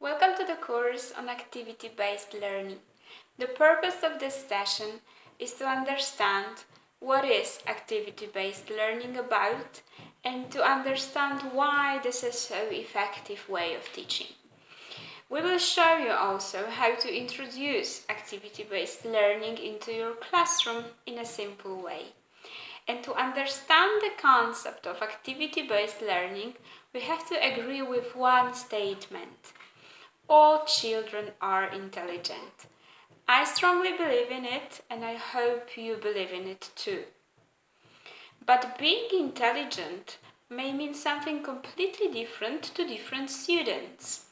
Welcome to the course on activity-based learning. The purpose of this session is to understand what is activity-based learning about and to understand why this is so effective way of teaching. We will show you also how to introduce activity-based learning into your classroom in a simple way. And to understand the concept of activity-based learning, we have to agree with one statement. All children are intelligent. I strongly believe in it and I hope you believe in it too. But being intelligent may mean something completely different to different students.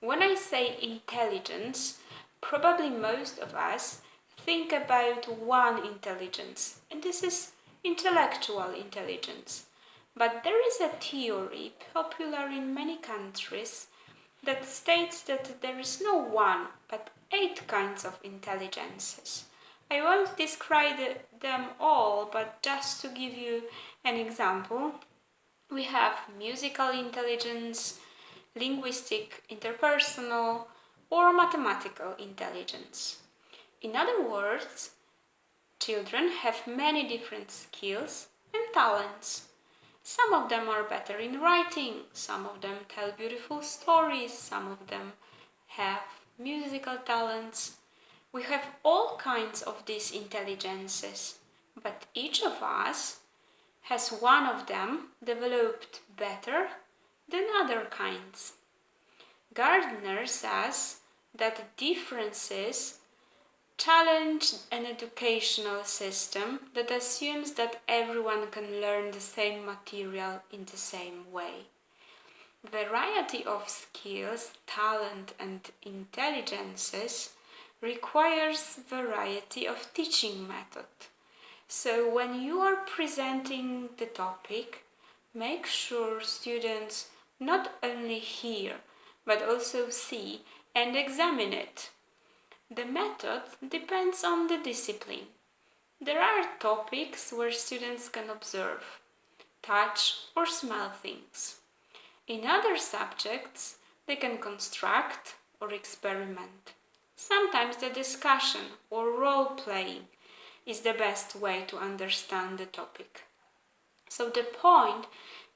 When I say intelligence, probably most of us think about one intelligence, and this is intellectual intelligence. But there is a theory popular in many countries that states that there is no one but eight kinds of intelligences. I won't describe them all, but just to give you an example, we have musical intelligence, linguistic, interpersonal, or mathematical intelligence. In other words, Children have many different skills and talents. Some of them are better in writing, some of them tell beautiful stories, some of them have musical talents. We have all kinds of these intelligences, but each of us has one of them developed better than other kinds. Gardner says that differences challenge an educational system that assumes that everyone can learn the same material in the same way. Variety of skills, talent and intelligences requires variety of teaching method. So when you are presenting the topic, make sure students not only hear, but also see and examine it the method depends on the discipline. There are topics where students can observe, touch or smell things. In other subjects, they can construct or experiment. Sometimes the discussion or role-playing is the best way to understand the topic. So the point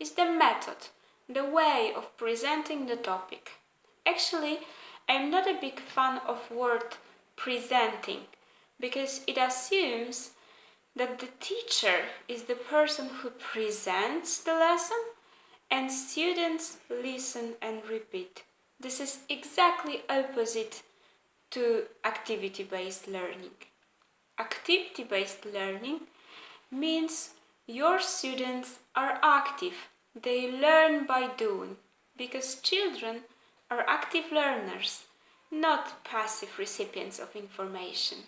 is the method, the way of presenting the topic. Actually, I'm not a big fan of word presenting because it assumes that the teacher is the person who presents the lesson and students listen and repeat. This is exactly opposite to activity-based learning. Activity-based learning means your students are active. They learn by doing because children are active learners not passive recipients of information.